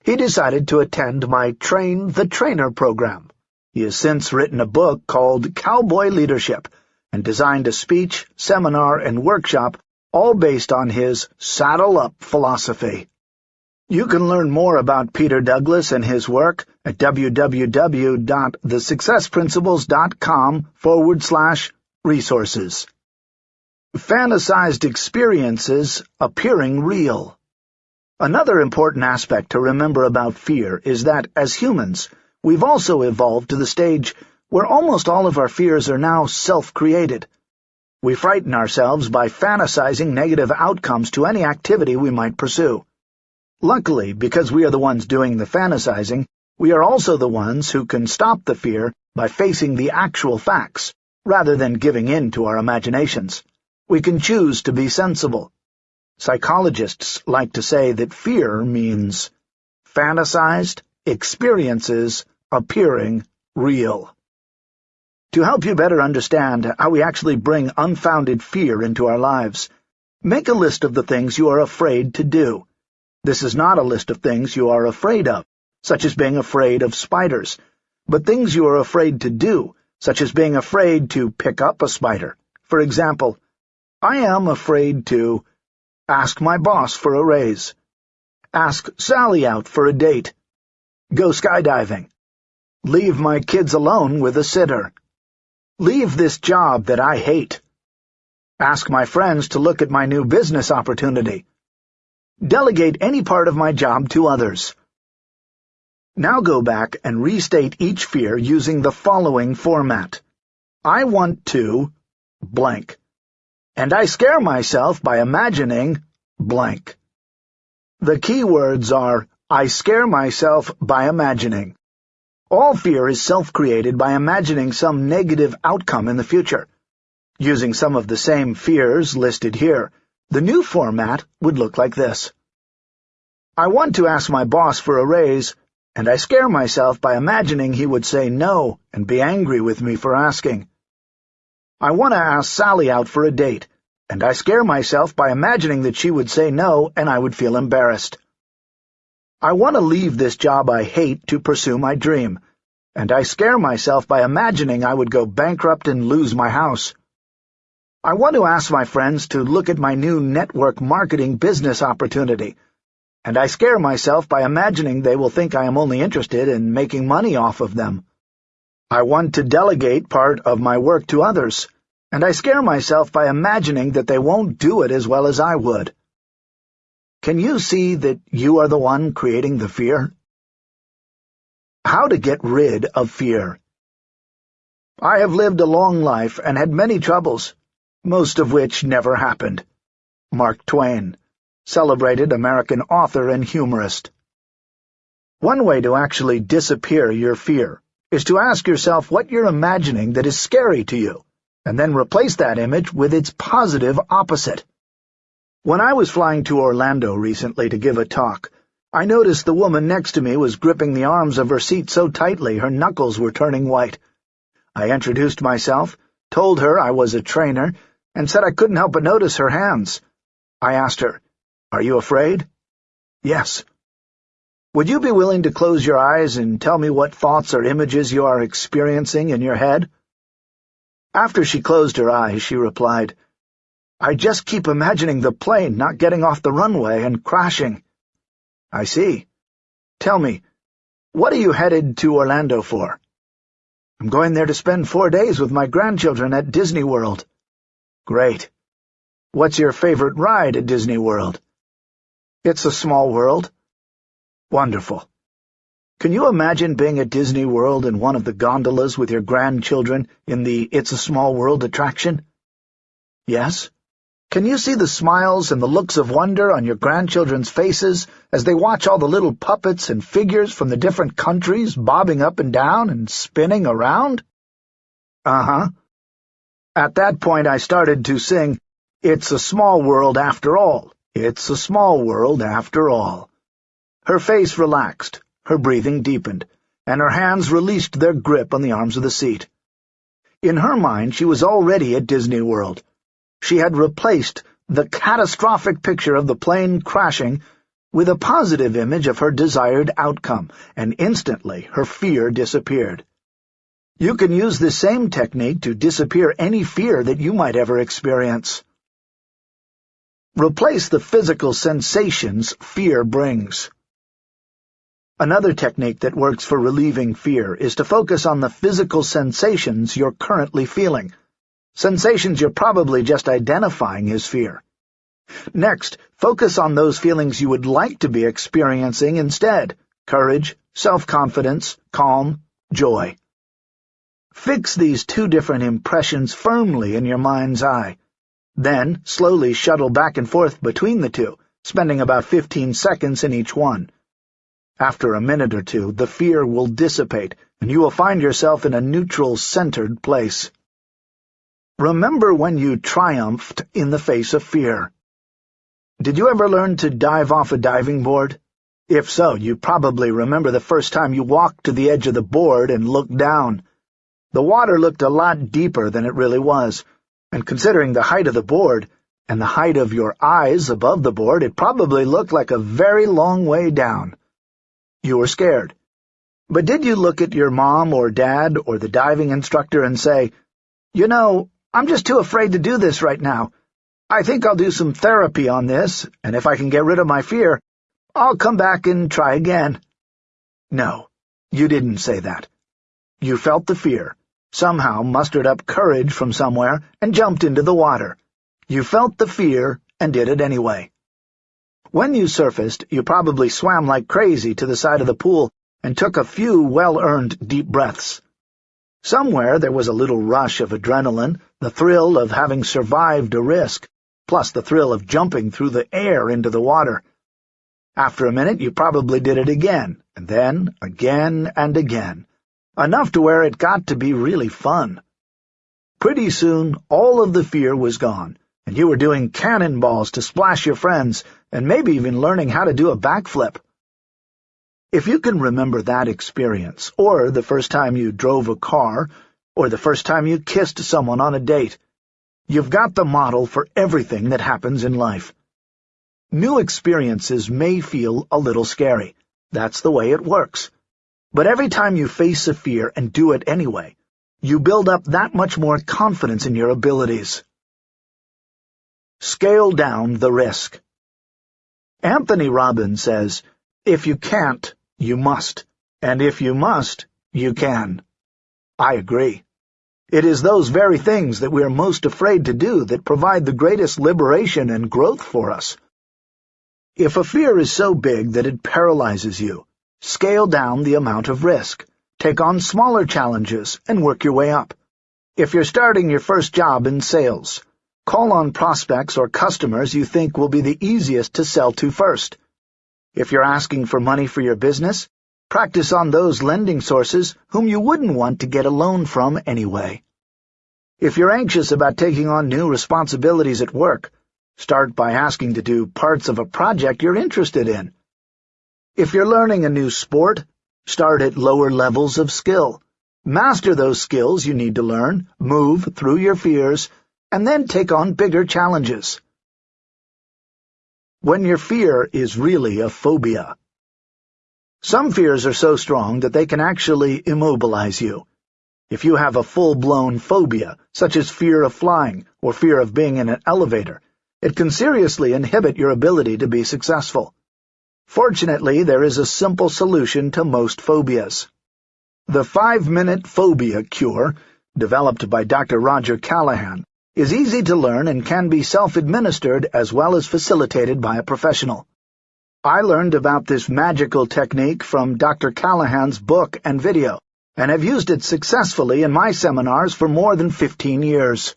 [SPEAKER 1] he decided to attend my Train the Trainer program. He has since written a book called Cowboy Leadership and designed a speech, seminar, and workshop all based on his Saddle Up philosophy. You can learn more about Peter Douglas and his work at www.thesuccessprinciples.com forward slash resources. Fantasized experiences appearing real. Another important aspect to remember about fear is that, as humans, we've also evolved to the stage where almost all of our fears are now self-created. We frighten ourselves by fantasizing negative outcomes to any activity we might pursue. Luckily, because we are the ones doing the fantasizing, we are also the ones who can stop the fear by facing the actual facts, rather than giving in to our imaginations. We can choose to be sensible. Psychologists like to say that fear means fantasized experiences appearing real. To help you better understand how we actually bring unfounded fear into our lives, make a list of the things you are afraid to do. This is not a list of things you are afraid of, such as being afraid of spiders, but things you are afraid to do, such as being afraid to pick up a spider. For example, I am afraid to ask my boss for a raise, ask Sally out for a date, go skydiving, leave my kids alone with a sitter, leave this job that I hate, ask my friends to look at my new business opportunity, Delegate any part of my job to others. Now go back and restate each fear using the following format. I want to blank. And I scare myself by imagining blank. The key words are I scare myself by imagining. All fear is self-created by imagining some negative outcome in the future. Using some of the same fears listed here, the new format would look like this. I want to ask my boss for a raise, and I scare myself by imagining he would say no and be angry with me for asking. I want to ask Sally out for a date, and I scare myself by imagining that she would say no and I would feel embarrassed. I want to leave this job I hate to pursue my dream, and I scare myself by imagining I would go bankrupt and lose my house. I want to ask my friends to look at my new network marketing business opportunity, and I scare myself by imagining they will think I am only interested in making money off of them. I want to delegate part of my work to others, and I scare myself by imagining that they won't do it as well as I would. Can you see that you are the one creating the fear? How to get rid of fear. I have lived a long life and had many troubles, most of which never happened. Mark Twain, celebrated American author and humorist. One way to actually disappear your fear is to ask yourself what you're imagining that is scary to you, and then replace that image with its positive opposite. When I was flying to Orlando recently to give a talk, I noticed the woman next to me was gripping the arms of her seat so tightly her knuckles were turning white. I introduced myself, told her I was a trainer, and said I couldn't help but notice her hands. I asked her, Are you afraid? Yes. Would you be willing to close your eyes and tell me what thoughts or images you are experiencing in your head? After she closed her eyes, she replied, I just keep imagining the plane not getting off the runway and crashing. I see. Tell me, what are you headed to Orlando for? I'm going there to spend four days with my grandchildren at Disney World. Great. What's your favorite ride at Disney World? It's a small world. Wonderful. Can you imagine being at Disney World in one of the gondolas with your grandchildren in the It's a Small World attraction? Yes. Can you see the smiles and the looks of wonder on your grandchildren's faces as they watch all the little puppets and figures from the different countries bobbing up and down and spinning around? Uh-huh. At that point I started to sing, It's a Small World After All. It's a Small World After All. Her face relaxed, her breathing deepened, and her hands released their grip on the arms of the seat. In her mind she was already at Disney World she had replaced the catastrophic picture of the plane crashing with a positive image of her desired outcome, and instantly her fear disappeared. You can use this same technique to disappear any fear that you might ever experience. Replace the physical sensations fear brings. Another technique that works for relieving fear is to focus on the physical sensations you're currently feeling, Sensations you're probably just identifying as fear. Next, focus on those feelings you would like to be experiencing instead. Courage, self-confidence, calm, joy. Fix these two different impressions firmly in your mind's eye. Then, slowly shuttle back and forth between the two, spending about 15 seconds in each one. After a minute or two, the fear will dissipate, and you will find yourself in a neutral, centered place. Remember when you triumphed in the face of fear. Did you ever learn to dive off a diving board? If so, you probably remember the first time you walked to the edge of the board and looked down. The water looked a lot deeper than it really was, and considering the height of the board and the height of your eyes above the board, it probably looked like a very long way down. You were scared. But did you look at your mom or dad or the diving instructor and say, You know, I'm just too afraid to do this right now. I think I'll do some therapy on this, and if I can get rid of my fear, I'll come back and try again. No, you didn't say that. You felt the fear, somehow mustered up courage from somewhere, and jumped into the water. You felt the fear and did it anyway. When you surfaced, you probably swam like crazy to the side of the pool and took a few well-earned deep breaths. Somewhere there was a little rush of adrenaline, the thrill of having survived a risk, plus the thrill of jumping through the air into the water. After a minute you probably did it again, and then again and again, enough to where it got to be really fun. Pretty soon all of the fear was gone, and you were doing cannonballs to splash your friends, and maybe even learning how to do a backflip. If you can remember that experience, or the first time you drove a car, or the first time you kissed someone on a date, you've got the model for everything that happens in life. New experiences may feel a little scary. That's the way it works. But every time you face a fear and do it anyway, you build up that much more confidence in your abilities. Scale down the risk. Anthony Robbins says, if you can't, you must, and if you must, you can. I agree. It is those very things that we are most afraid to do that provide the greatest liberation and growth for us. If a fear is so big that it paralyzes you, scale down the amount of risk, take on smaller challenges, and work your way up. If you're starting your first job in sales, call on prospects or customers you think will be the easiest to sell to first. If you're asking for money for your business, practice on those lending sources whom you wouldn't want to get a loan from anyway. If you're anxious about taking on new responsibilities at work, start by asking to do parts of a project you're interested in. If you're learning a new sport, start at lower levels of skill. Master those skills you need to learn, move through your fears, and then take on bigger challenges. When your fear is really a phobia. Some fears are so strong that they can actually immobilize you. If you have a full-blown phobia, such as fear of flying or fear of being in an elevator, it can seriously inhibit your ability to be successful. Fortunately, there is a simple solution to most phobias. The five-minute phobia cure, developed by Dr. Roger Callahan, is easy to learn and can be self-administered as well as facilitated by a professional. I learned about this magical technique from Dr. Callahan's book and video, and have used it successfully in my seminars for more than 15 years.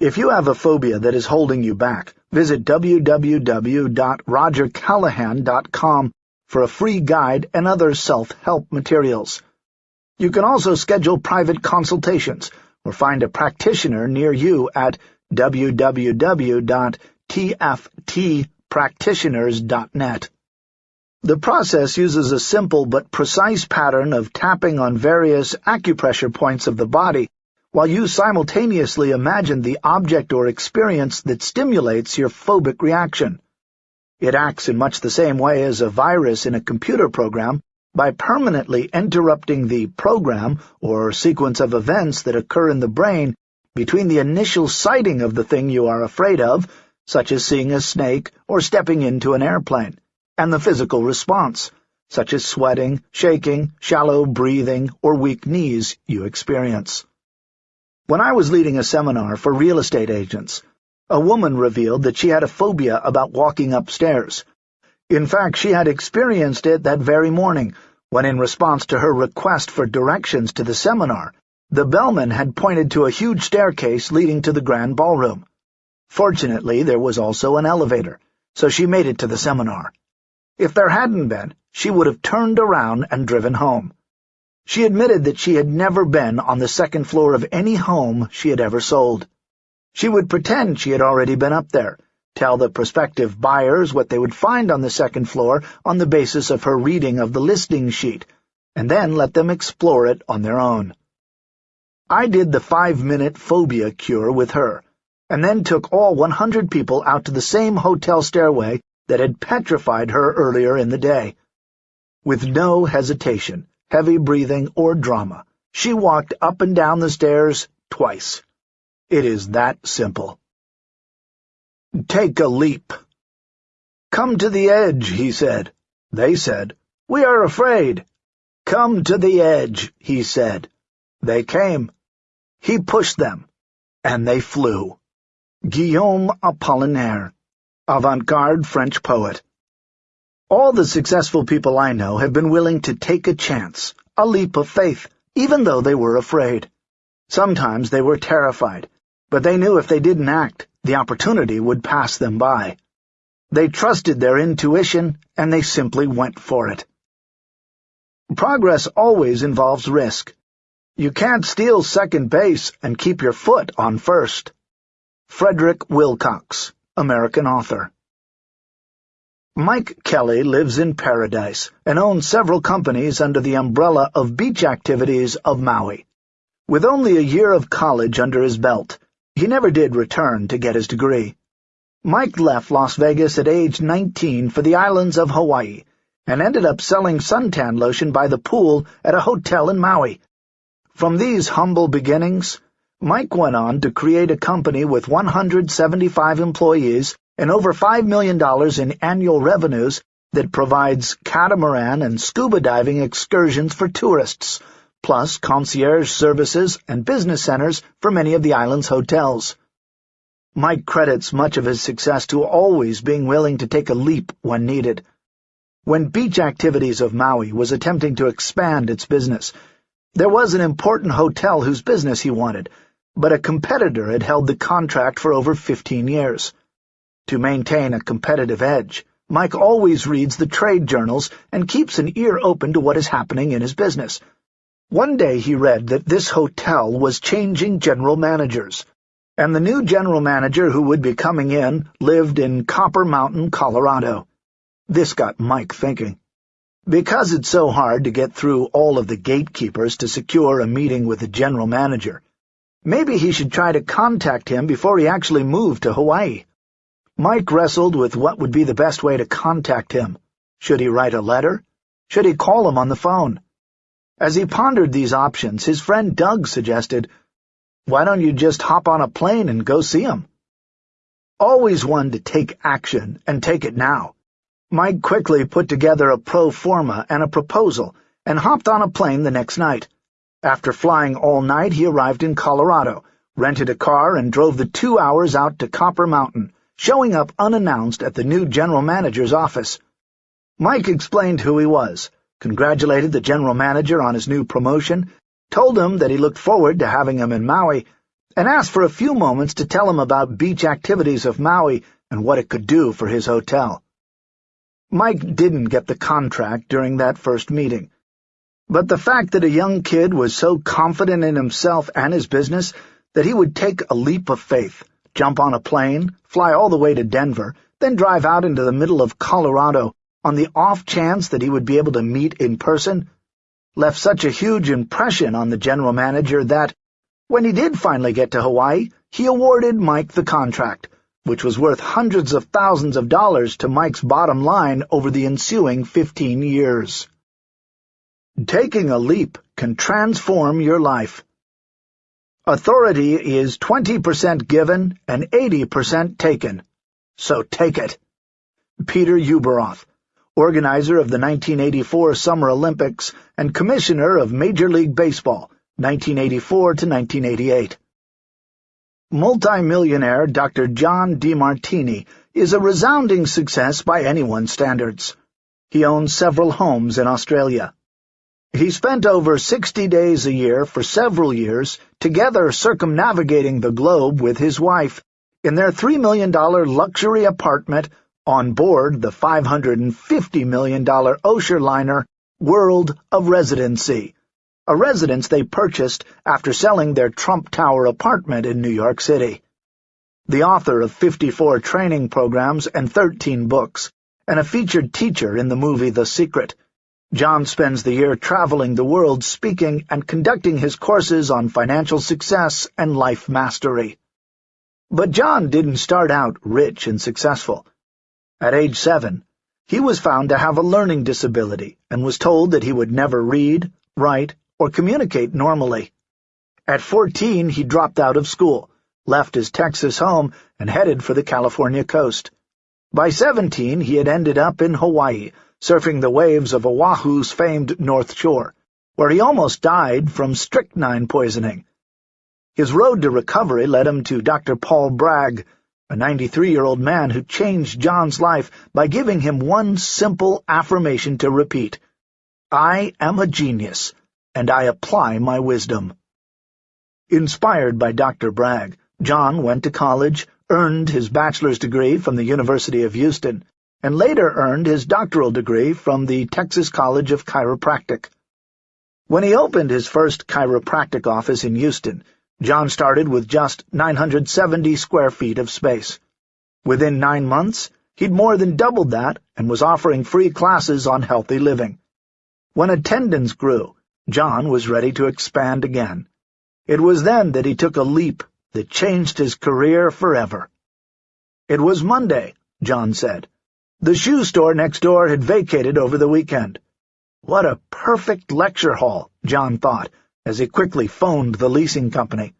[SPEAKER 1] If you have a phobia that is holding you back, visit www.rogercallahan.com for a free guide and other self-help materials. You can also schedule private consultations or find a practitioner near you at www.tftpractitioners.net. The process uses a simple but precise pattern of tapping on various acupressure points of the body while you simultaneously imagine the object or experience that stimulates your phobic reaction. It acts in much the same way as a virus in a computer program, by permanently interrupting the program or sequence of events that occur in the brain between the initial sighting of the thing you are afraid of, such as seeing a snake or stepping into an airplane, and the physical response, such as sweating, shaking, shallow breathing, or weak knees you experience. When I was leading a seminar for real estate agents, a woman revealed that she had a phobia about walking upstairs. In fact, she had experienced it that very morning, when in response to her request for directions to the seminar, the bellman had pointed to a huge staircase leading to the grand ballroom. Fortunately, there was also an elevator, so she made it to the seminar. If there hadn't been, she would have turned around and driven home. She admitted that she had never been on the second floor of any home she had ever sold. She would pretend she had already been up there, tell the prospective buyers what they would find on the second floor on the basis of her reading of the listing sheet, and then let them explore it on their own. I did the five-minute phobia cure with her, and then took all 100 people out to the same hotel stairway that had petrified her earlier in the day. With no hesitation, heavy breathing, or drama, she walked up and down the stairs twice. It is that simple. Take a leap. Come to the edge, he said. They said, We are afraid. Come to the edge, he said. They came. He pushed them, and they flew. Guillaume Apollinaire, avant-garde French poet. All the successful people I know have been willing to take a chance, a leap of faith, even though they were afraid. Sometimes they were terrified, but they knew if they didn't act, the opportunity would pass them by. They trusted their intuition, and they simply went for it. Progress always involves risk. You can't steal second base and keep your foot on first. Frederick Wilcox, American author. Mike Kelly lives in paradise and owns several companies under the umbrella of beach activities of Maui. With only a year of college under his belt, he never did return to get his degree. Mike left Las Vegas at age 19 for the islands of Hawaii and ended up selling suntan lotion by the pool at a hotel in Maui. From these humble beginnings, Mike went on to create a company with 175 employees and over $5 million in annual revenues that provides catamaran and scuba diving excursions for tourists, plus concierge services and business centers for many of the island's hotels. Mike credits much of his success to always being willing to take a leap when needed. When Beach Activities of Maui was attempting to expand its business, there was an important hotel whose business he wanted, but a competitor had held the contract for over 15 years. To maintain a competitive edge, Mike always reads the trade journals and keeps an ear open to what is happening in his business. One day he read that this hotel was changing general managers, and the new general manager who would be coming in lived in Copper Mountain, Colorado. This got Mike thinking. Because it's so hard to get through all of the gatekeepers to secure a meeting with the general manager, maybe he should try to contact him before he actually moved to Hawaii. Mike wrestled with what would be the best way to contact him. Should he write a letter? Should he call him on the phone? As he pondered these options, his friend Doug suggested, Why don't you just hop on a plane and go see him? Always one to take action, and take it now. Mike quickly put together a pro forma and a proposal, and hopped on a plane the next night. After flying all night, he arrived in Colorado, rented a car, and drove the two hours out to Copper Mountain, showing up unannounced at the new general manager's office. Mike explained who he was, congratulated the general manager on his new promotion, told him that he looked forward to having him in Maui, and asked for a few moments to tell him about beach activities of Maui and what it could do for his hotel. Mike didn't get the contract during that first meeting, but the fact that a young kid was so confident in himself and his business that he would take a leap of faith, jump on a plane, fly all the way to Denver, then drive out into the middle of Colorado on the off chance that he would be able to meet in person, left such a huge impression on the general manager that, when he did finally get to Hawaii, he awarded Mike the contract, which was worth hundreds of thousands of dollars to Mike's bottom line over the ensuing fifteen years. Taking a leap can transform your life. Authority is 20% given and 80% taken. So take it. Peter Ueberroth organizer of the 1984 Summer Olympics and commissioner of Major League Baseball, 1984 to 1988. Multimillionaire Dr. John Demartini is a resounding success by anyone's standards. He owns several homes in Australia. He spent over 60 days a year for several years together circumnavigating the globe with his wife in their $3 million luxury apartment on board the $550 million Osher liner World of ResidenSea, a residence they purchased after selling their Trump Tower apartment in New York City. The author of 54 training programs and 13 books, and a featured teacher in the movie The Secret, John spends the year traveling the world speaking and conducting his courses on financial success and life mastery. But John didn't start out rich and successful. At age seven, he was found to have a learning disability and was told that he would never read, write, or communicate normally. At 14, he dropped out of school, left his Texas home, and headed for the California coast. By 17, he had ended up in Hawaii, surfing the waves of Oahu's famed North Shore, where he almost died from strychnine poisoning. His road to recovery led him to Dr. Paul Bragg, a 93-year-old man who changed John's life by giving him one simple affirmation to repeat. I am a genius, and I apply my wisdom. Inspired by Dr. Bragg, John went to college, earned his bachelor's degree from the University of Houston, and later earned his doctoral degree from the Texas College of Chiropractic. When he opened his first chiropractic office in Houston, John started with just 970 square feet of space. Within nine months, he'd more than doubled that and was offering free classes on healthy living. When attendance grew, John was ready to expand again. It was then that he took a leap that changed his career forever. It was Monday, John said. The shoe store next door had vacated over the weekend. What a perfect lecture hall, John thought, as he quickly phoned the leasing company.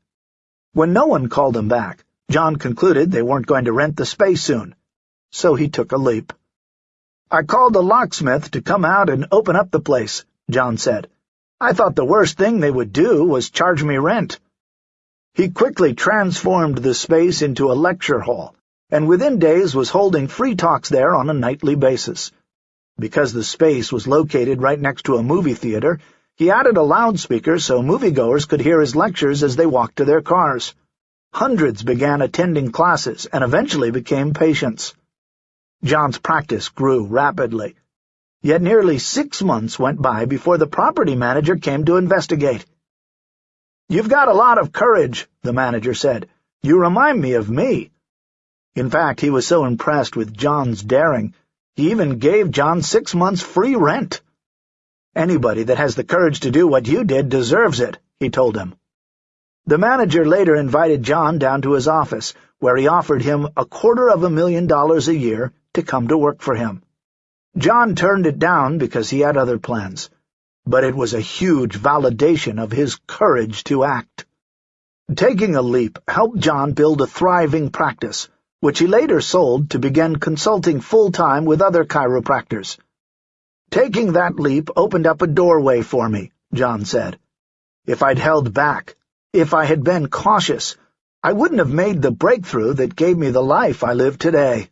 [SPEAKER 1] When no one called him back, John concluded they weren't going to rent the space soon, so he took a leap. I called the locksmith to come out and open up the place, John said. I thought the worst thing they would do was charge me rent. He quickly transformed the space into a lecture hall, and within days was holding free talks there on a nightly basis. Because the space was located right next to a movie theater, he added a loudspeaker so moviegoers could hear his lectures as they walked to their cars. Hundreds began attending classes and eventually became patients. John's practice grew rapidly. Yet nearly six months went by before the property manager came to investigate. "'You've got a lot of courage,' the manager said. "'You remind me of me.' In fact, he was so impressed with John's daring, he even gave John six months free rent. "'Anybody that has the courage to do what you did deserves it,' he told him. The manager later invited John down to his office, where he offered him a quarter of a million dollars a year to come to work for him. John turned it down because he had other plans, but it was a huge validation of his courage to act. Taking a leap helped John build a thriving practice, which he later sold to begin consulting full-time with other chiropractors. Taking that leap opened up a doorway for me, John said. If I'd held back, if I had been cautious, I wouldn't have made the breakthrough that gave me the life I live today.